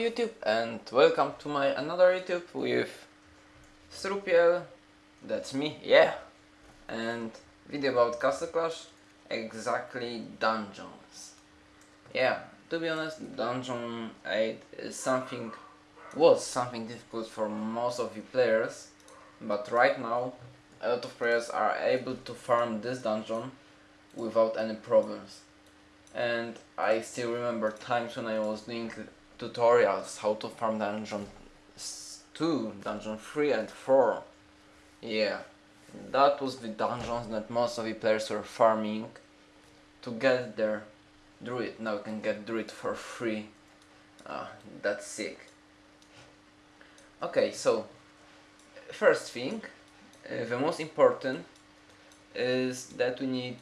YouTube and welcome to my another YouTube with Strupiel, that's me, yeah, and video about Castle Clash, exactly dungeons. Yeah, to be honest, Dungeon 8 is something, was something difficult for most of you players, but right now a lot of players are able to farm this dungeon without any problems. And I still remember times when I was doing tutorials how to farm dungeon 2, dungeon 3 and 4. Yeah, that was the dungeons that most of the players were farming to get their druid. Now you can get druid for free. Ah, that's sick. Okay, so first thing, uh, the most important is that we need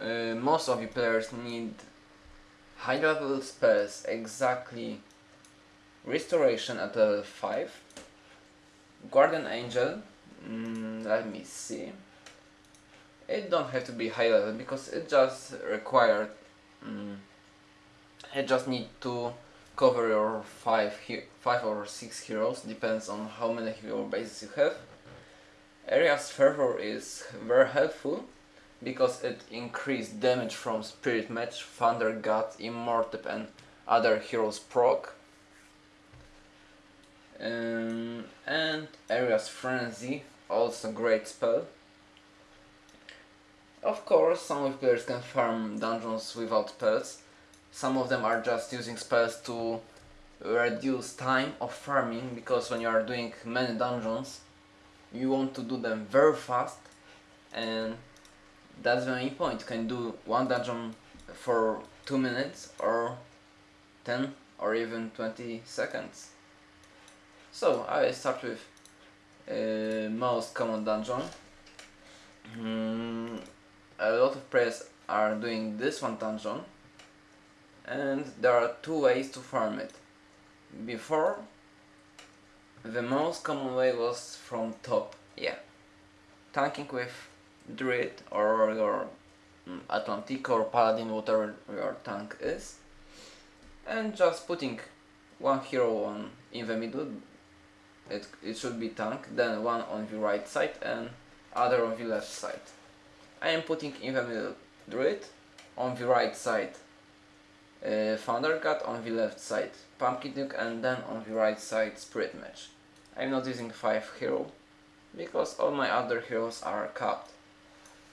uh, most of the players need high level spells exactly. Restoration at level 5 guardian angel. Mm, let me see. It don't have to be high level because it just required mm, it just need to cover your 5 five or 6 heroes. Depends on how many hero bases you have. Area's fervor is very helpful because it increased damage from Spirit Mage, Thunder God, Immortep and other heroes proc. Um, and Area's Frenzy, also great spell. Of course, some of players can farm dungeons without spells. Some of them are just using spells to reduce time of farming because when you are doing many dungeons you want to do them very fast and that's the main point. You can do one dungeon for 2 minutes or 10 or even 20 seconds. So I start with uh, most common dungeon. Mm, a lot of players are doing this one dungeon and there are two ways to farm it. Before the most common way was from top, yeah. Tanking with Druid or your mm, Atlantic or Paladin, whatever your tank is. And just putting one hero on in the middle, it, it should be tank, then one on the right side and other on the left side. I am putting in the middle Druid, on the right side uh, Thunder God, on the left side Pumpkin Duke and then on the right side Spirit Mage. I'm not using 5 hero because all my other heroes are capped.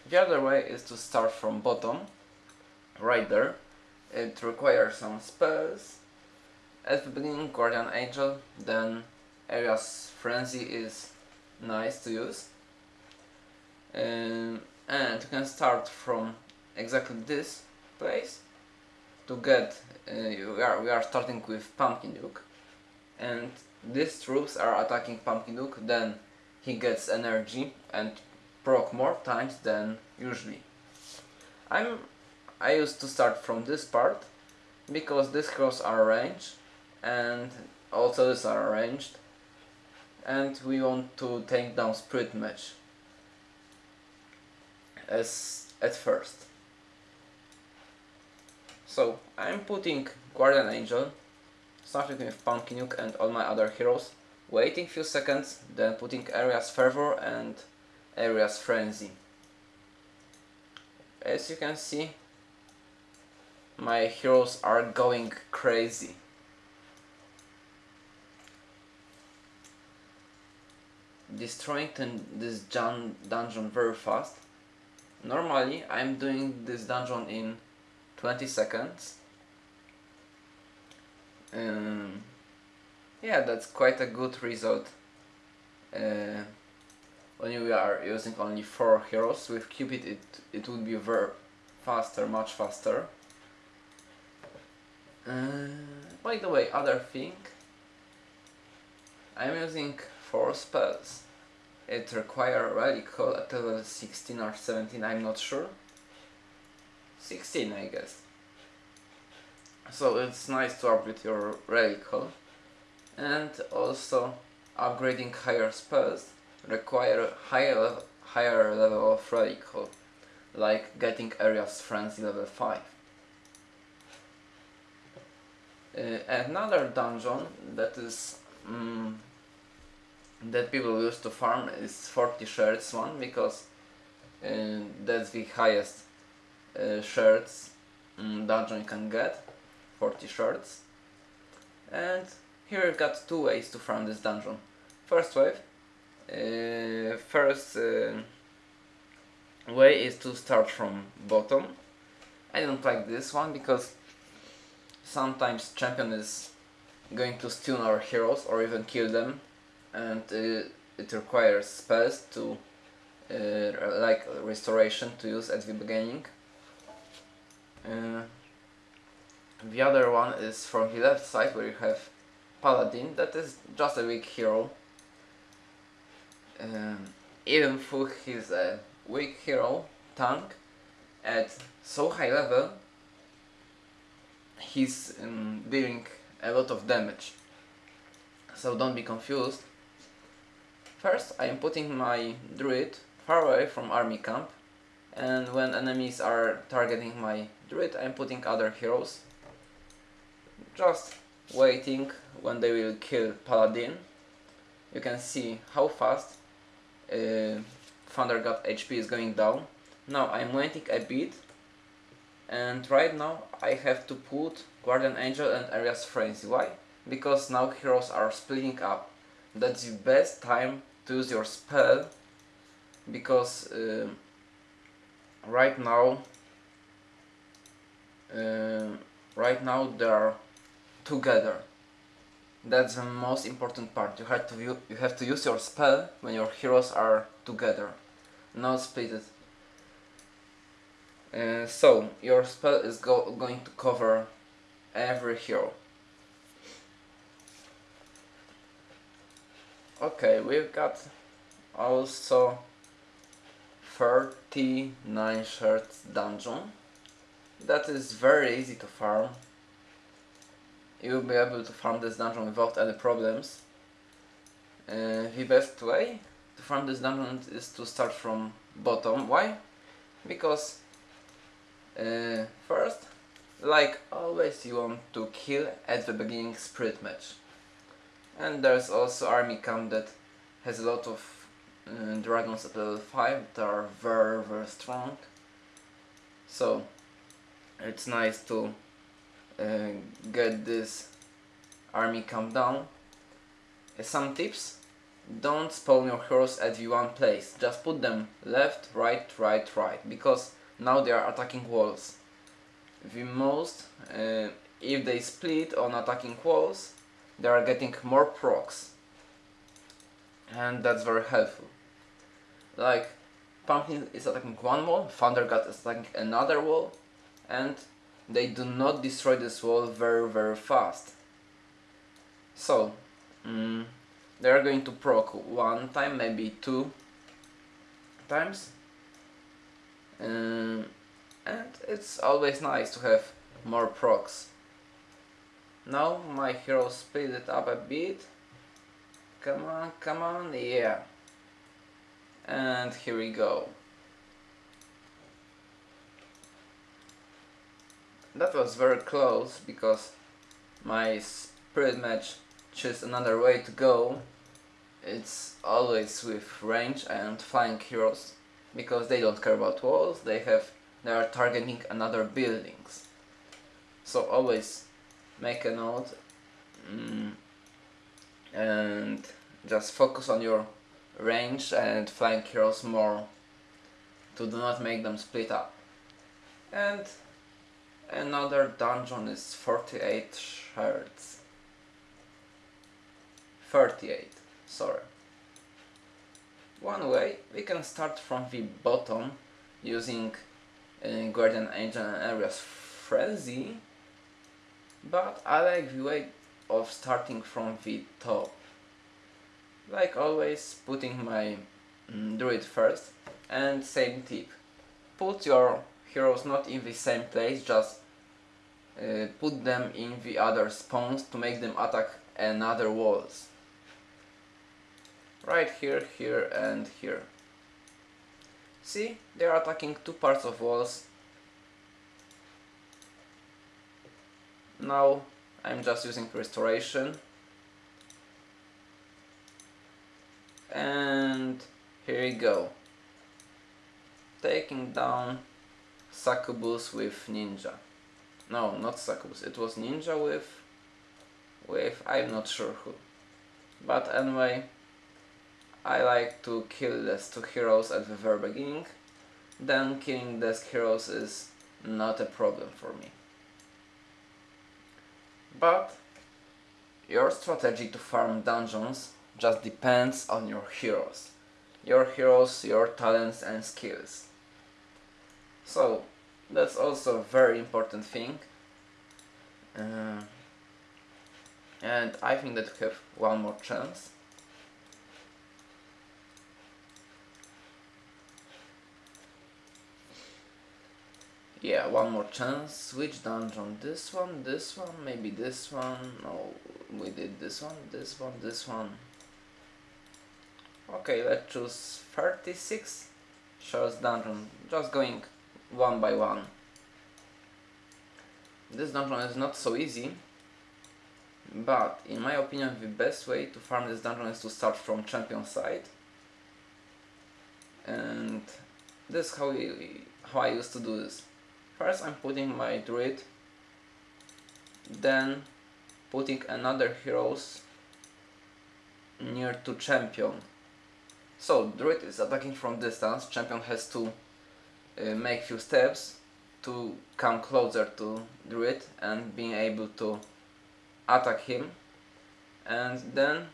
The other way is to start from bottom, right there. It requires some spells. At the beginning Guardian Angel, then Area's Frenzy is nice to use. Um, and you can start from exactly this place to get, uh, we, are, we are starting with Pumpkin Duke and these troops are attacking Pumpkin Duke, then he gets energy and proc more times than usually. I'm I used to start from this part because these cross are arranged and also these are arranged and we want to take down Spirit Mage as at first. So I'm putting Guardian Angel, starting with Pumpkin Duke and all my other heroes, waiting few seconds, then putting Area's Fervor and Area's Frenzy. As you can see, my heroes are going crazy. Destroying this dungeon very fast. Normally I'm doing this dungeon in 20 seconds. Um, yeah, that's quite a good result. Uh, when we are using only 4 heroes, with Cupid it, it would be very faster, much faster. Uh, by the way, other thing, I'm using 4 spells. It require Relic Hall at level 16 or 17, I'm not sure. 16 I guess. So it's nice to upgrade your Relic Hall. And also upgrading higher spells require higher, higher level of radical, like getting Area's Frenzy level 5. Uh, another dungeon that is um, that people used to farm is 40 shards one because uh, that's the highest uh, shards um, dungeon you can get 40 shards and here you've got two ways to farm this dungeon first wave uh, first uh, way is to start from bottom I don't like this one because sometimes champion is going to stun our heroes or even kill them and uh, it requires spells to uh, like restoration to use at the beginning. Uh, the other one is from the left side where you have Paladin that is just a weak hero. Um, even though his a weak hero, tank, at so high level he's um, dealing a lot of damage. So don't be confused. First I am putting my druid far away from army camp and when enemies are targeting my druid I am putting other heroes. Just waiting when they will kill paladin. You can see how fast uh, Thunder God HP is going down. Now I'm waiting a bit and right now I have to put Guardian Angel and Area's Frenzy. Why? Because now heroes are splitting up. That's the best time to use your spell because uh, right now uh, right now they are together. That's the most important part. You have to you have to use your spell when your heroes are together, not split it. Uh, so, your spell is go going to cover every hero. Okay, we've got also 39 shards dungeon. That is very easy to farm. You'll be able to farm this dungeon without any problems. Uh, the best way to farm this dungeon is to start from bottom. Why? Because uh, first, like always you want to kill at the beginning spirit mage. And there's also army camp that has a lot of uh, dragons at level 5 that are very very strong. So it's nice to uh, get this army camp down. Uh, some tips, don't spawn your heroes at one place, just put them left, right, right, right, because now they are attacking walls. The most, uh, if they split on attacking walls, they are getting more procs. And that's very helpful. Like, Pumpkin is attacking one wall, Thunder God is attacking another wall, and they do not destroy this wall very very fast. So, mm, they are going to proc one time, maybe two times, um, and it's always nice to have more procs. Now my hero speed it up a bit. Come on, come on, yeah. And here we go. That was very close because my spirit mage chose another way to go. It's always with range and flying heroes because they don't care about walls, they have they are targeting another buildings. So always make a note mm, and just focus on your range and flank heroes more to do not make them split up. And another dungeon is 48 shards. 38, sorry. One way, we can start from the bottom using uh, Guardian Angel and Area's Frenzy, but I like the way of starting from the top. Like always, putting my mm, druid first, and same tip. Put your heroes not in the same place, just uh, put them in the other spawns to make them attack another walls right here, here and here. See, they are attacking two parts of walls. Now I'm just using restoration and here we go taking down Succubus with Ninja. No not Succubus. It was Ninja with with I'm not sure who. But anyway I like to kill these two heroes at the very beginning. Then killing these heroes is not a problem for me. But your strategy to farm dungeons just depends on your heroes. Your heroes, your talents and skills. So that's also a very important thing. Uh, and I think that we have one more chance. Yeah, one more chance. Which dungeon? This one, this one, maybe this one. No, we did this one, this one, this one. Okay, let's choose 36 shows dungeon, just going one by one. This dungeon is not so easy, but in my opinion the best way to farm this dungeon is to start from champion side. And this is how, we, how I used to do this. First I'm putting my druid, then putting another heroes near to champion so, Druid is attacking from distance, champion has to uh, make few steps to come closer to Druid and being able to attack him. And then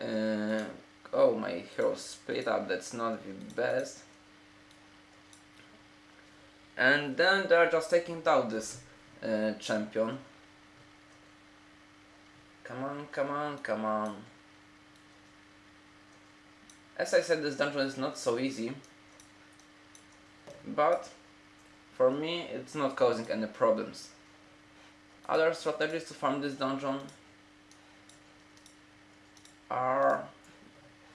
uh, oh my hero split up that's not the best. And then they're just taking down this uh, champion. Come on come on come on. As I said, this dungeon is not so easy, but for me it's not causing any problems. Other strategies to farm this dungeon are...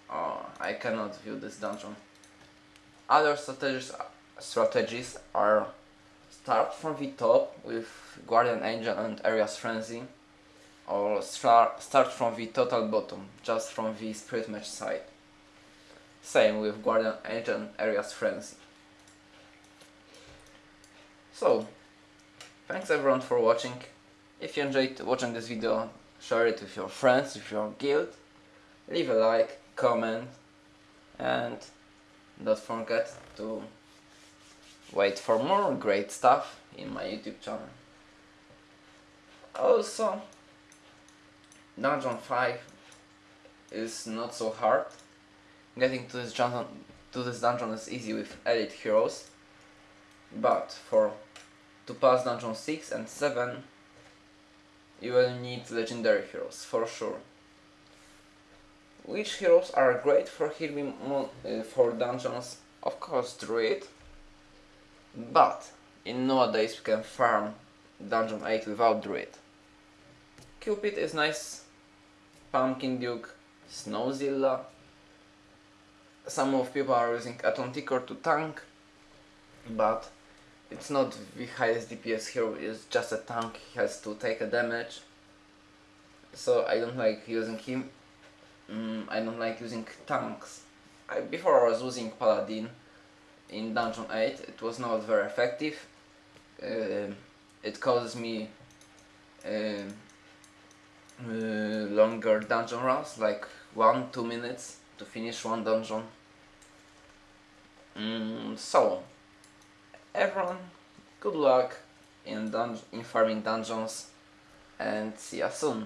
Oh, I cannot view this dungeon. Other strategies, strategies are start from the top with Guardian Angel and Aria's Frenzy or start from the total bottom, just from the Spirit Mage side. Same with Guardian Angel and Aria's Frenzy. So, thanks everyone for watching. If you enjoyed watching this video, share it with your friends, with your guild. Leave a like, comment, and don't forget to wait for more great stuff in my YouTube channel. Also, Dungeon 5 is not so hard Getting to this dungeon, to this dungeon is easy with elite heroes, but for to pass dungeon 6 and 7 you will need legendary heroes, for sure. Which heroes are great for healing uh, for dungeons? Of course Druid, but in nowadays we can farm dungeon 8 without Druid. Cupid is nice, Pumpkin Duke, Snowzilla, some of people are using Atlanticor to tank, but it's not the highest DPS hero, it's just a tank, he has to take a damage. So I don't like using him, mm, I don't like using tanks. I, before I was using Paladin in Dungeon 8, it was not very effective. Uh, it causes me uh, uh, longer dungeon runs, like 1-2 minutes to finish one dungeon. Mm, so, everyone, good luck in, in farming dungeons and see you soon.